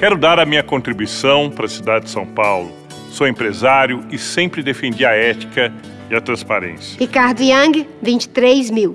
Quero dar a minha contribuição para a cidade de São Paulo. Sou empresário e sempre defendi a ética e a transparência. Ricardo Yang, 23 mil.